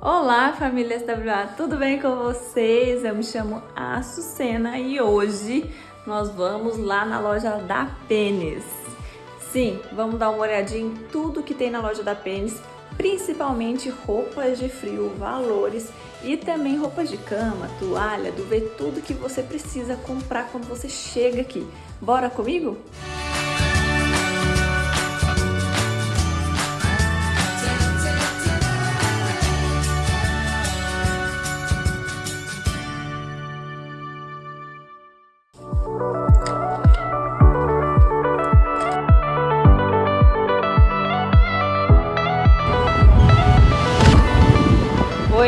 Olá, família SWA, tudo bem com vocês? Eu me chamo Açucena e hoje nós vamos lá na loja da Pênis. Sim, vamos dar uma olhadinha em tudo que tem na loja da Pênis, principalmente roupas de frio, valores e também roupas de cama, toalha, duvet, tudo que você precisa comprar quando você chega aqui. Bora comigo? Música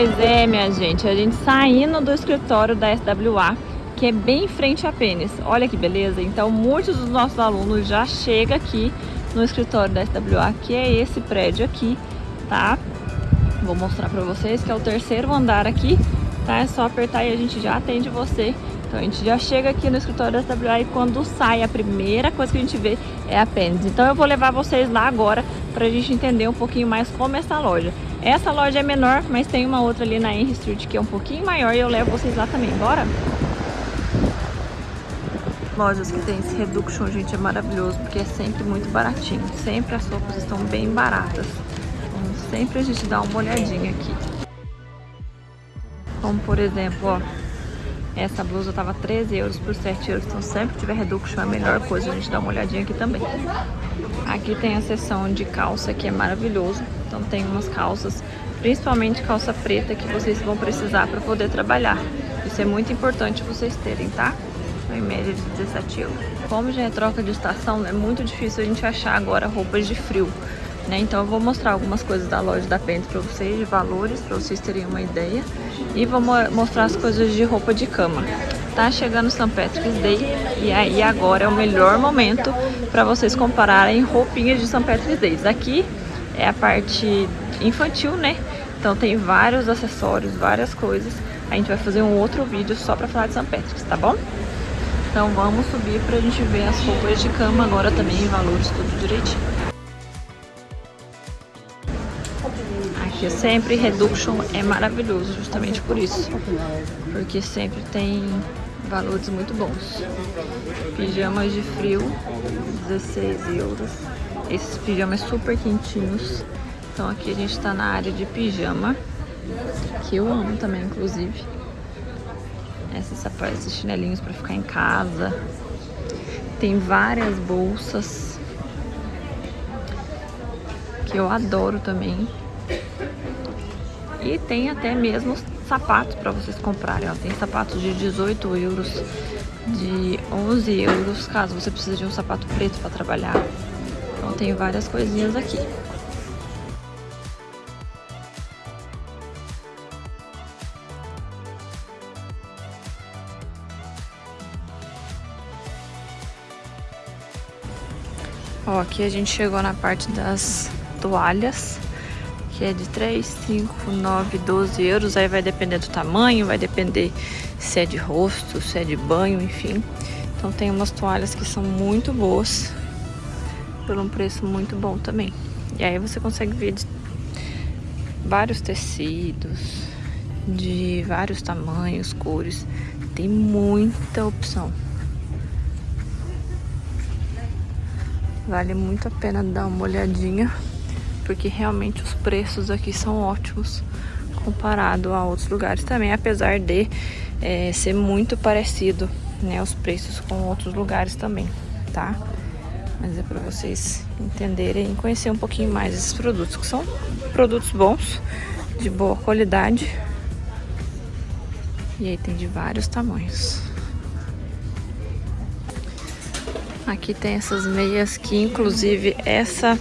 Pois é, minha gente, a gente saindo do escritório da SWA, que é bem em frente à Pênis. Olha que beleza. Então, muitos dos nossos alunos já chegam aqui no escritório da SWA, que é esse prédio aqui, tá? Vou mostrar pra vocês que é o terceiro andar aqui, tá? É só apertar e a gente já atende você. Então a gente já chega aqui no escritório da SWA e quando sai a primeira coisa que a gente vê é a Pênis. Então eu vou levar vocês lá agora pra gente entender um pouquinho mais como é essa loja. Essa loja é menor, mas tem uma outra ali na Henry Street que é um pouquinho maior e eu levo vocês lá também. Bora? Lojas que tem esse reduction, gente, é maravilhoso porque é sempre muito baratinho. Sempre as roupas estão bem baratas. Então, sempre a gente dá uma olhadinha aqui. Como por exemplo, ó, essa blusa tava 13 euros por 7 euros, então sempre que tiver reduction é a melhor coisa, a gente dá uma olhadinha aqui também. Aqui tem a seção de calça que é maravilhoso. Então tem umas calças, principalmente calça preta, que vocês vão precisar para poder trabalhar. Isso é muito importante vocês terem, tá? Em média de 17 euros. Como já é troca de estação, é muito difícil a gente achar agora roupas de frio. Né? Então eu vou mostrar algumas coisas da loja da Pente para vocês, de valores, para vocês terem uma ideia. E vou mostrar as coisas de roupa de cama. Tá chegando St. Patrick's Day e aí agora é o melhor momento para vocês compararem roupinhas de St. Patrick's Day. Aqui é a parte infantil, né? Então tem vários acessórios, várias coisas. A gente vai fazer um outro vídeo só pra falar de St. Patrick's, tá bom? Então vamos subir pra gente ver as roupas de cama agora também, valores tudo direitinho. Aqui sempre Reduction é maravilhoso, justamente por isso. Porque sempre tem valores muito bons. Pijamas de frio, 16 euros. Esses pijamas super quentinhos. Então aqui a gente tá na área de pijama, que eu amo também, inclusive. Esses sapatos, esses chinelinhos pra ficar em casa. Tem várias bolsas, que eu adoro também. E tem até mesmo sapatos para vocês comprarem. Ó. Tem sapatos de 18 euros, de 11 euros, caso você precise de um sapato preto para trabalhar. Então tem várias coisinhas aqui. Ó, aqui a gente chegou na parte das toalhas que é de 3, 5, 9, 12 euros. Aí vai depender do tamanho, vai depender se é de rosto, se é de banho, enfim. Então tem umas toalhas que são muito boas, por um preço muito bom também. E aí você consegue ver de vários tecidos, de vários tamanhos, cores. Tem muita opção. Vale muito a pena dar uma olhadinha porque realmente os preços aqui são ótimos comparado a outros lugares também, apesar de é, ser muito parecido, né, os preços com outros lugares também, tá? Mas é para vocês entenderem e conhecer um pouquinho mais esses produtos, que são produtos bons, de boa qualidade. E aí tem de vários tamanhos. Aqui tem essas meias que, inclusive, essa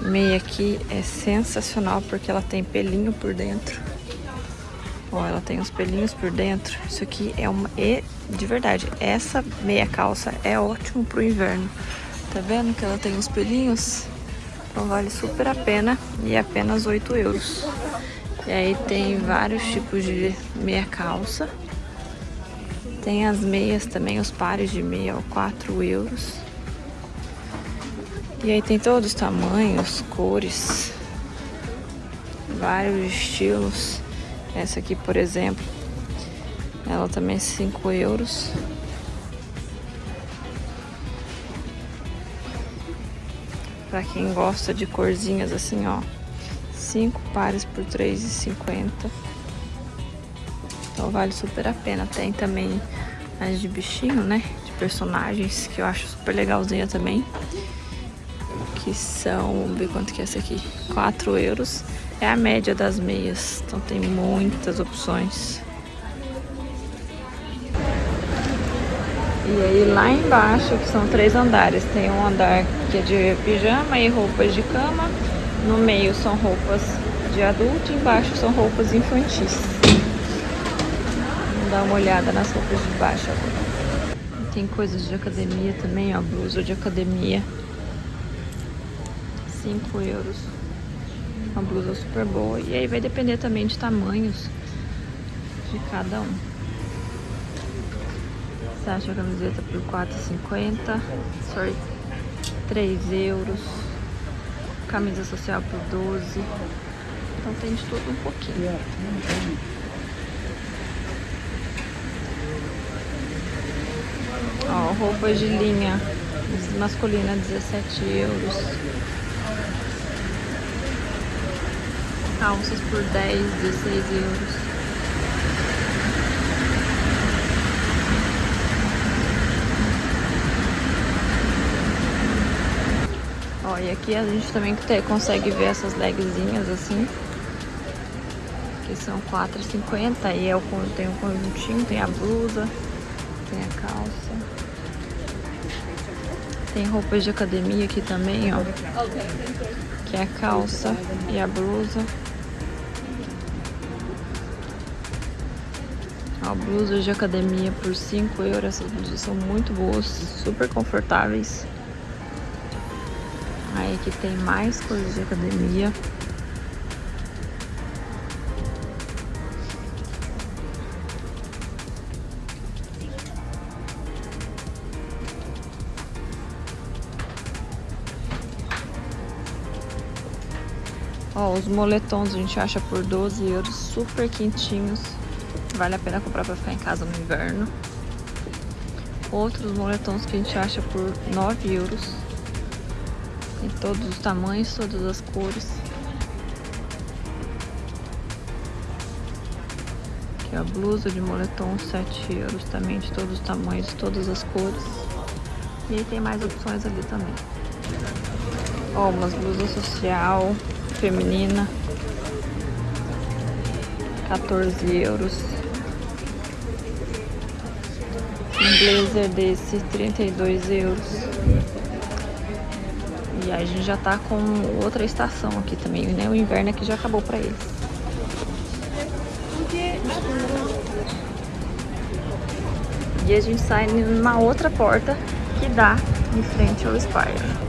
meia aqui é sensacional porque ela tem pelinho por dentro. Ó, ela tem uns pelinhos por dentro. Isso aqui é uma... E, de verdade, essa meia calça é ótimo pro inverno. Tá vendo que ela tem uns pelinhos? Então vale super a pena e é apenas 8 euros. E aí tem vários tipos de meia calça. Tem as meias também, os pares de meia, ó, 4 euros. E aí tem todos os tamanhos, cores. vários estilos. Essa aqui, por exemplo, ela também é 5 euros. Pra quem gosta de corzinhas assim, ó. 5 pares por R$3,50. Então vale super a pena. Tem também as de bichinho, né? De personagens, que eu acho super legalzinha também. Que são, vamos ver quanto que é essa aqui. 4 euros. É a média das meias. Então tem muitas opções. E aí lá embaixo, que são três andares, tem um andar que é de pijama e roupas de cama. No meio são roupas de adulto e embaixo são roupas infantis. Vamos dar uma olhada nas roupas de baixo agora. Tem coisas de academia também, ó, blusa de academia. 5 euros. Uma blusa super boa. E aí vai depender também de tamanhos de cada um. Você acha a camiseta por 4,50? Sorry, 3 euros. Camisa social por 12. Então tem de tudo um pouquinho. Ó, roupas de linha masculina 17 euros. Calças por 10, 16 euros. Ó, e aqui a gente também consegue ver essas legzinhas assim. Que são R$4,50. E é tem o conjuntinho, tem a blusa, tem a calça. Tem roupas de academia aqui também, ó. Que é a calça e a blusa. Ó, blusas de academia por 5 euros. Essas blusas são muito boas, super confortáveis. Aí aqui tem mais coisas de academia. Ó, os moletons a gente acha por 12 euros, super quentinhos. Vale a pena comprar pra ficar em casa no inverno. Outros moletons que a gente acha por 9 euros. Tem todos os tamanhos, todas as cores. Aqui a blusa de moletom, 7 euros também, de todos os tamanhos, todas as cores. E aí tem mais opções ali também. Ó, umas blusas social, feminina. 14 euros. Um blazer desse, 32 euros. E a gente já tá com outra estação aqui também, né? O inverno aqui já acabou pra eles. E a gente sai numa outra porta que dá em frente ao Spire.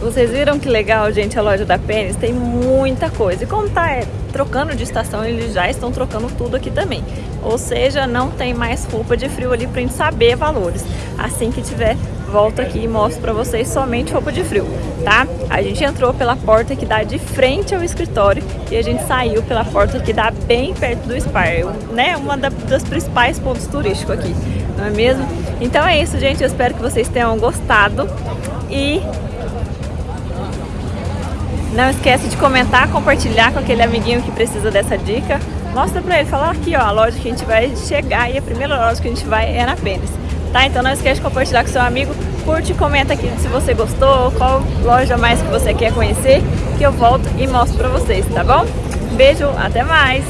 Vocês viram que legal, gente, a loja da Pênis? Tem muita coisa. E como tá é, trocando de estação, eles já estão trocando tudo aqui também. Ou seja, não tem mais roupa de frio ali pra gente saber valores. Assim que tiver, volto aqui e mostro pra vocês somente roupa de frio, tá? A gente entrou pela porta que dá de frente ao escritório e a gente saiu pela porta que dá bem perto do Spire, né? Uma das principais pontos turísticos aqui, não é mesmo? Então é isso, gente. Eu espero que vocês tenham gostado e não esquece de comentar, compartilhar com aquele amiguinho que precisa dessa dica. Mostra pra ele, fala aqui ó, a loja que a gente vai chegar e a primeira loja que a gente vai é na Pênis tá? Então não esquece de compartilhar com seu amigo, curte e comenta aqui se você gostou, qual loja mais que você quer conhecer, que eu volto e mostro pra vocês, tá bom? Beijo, até mais!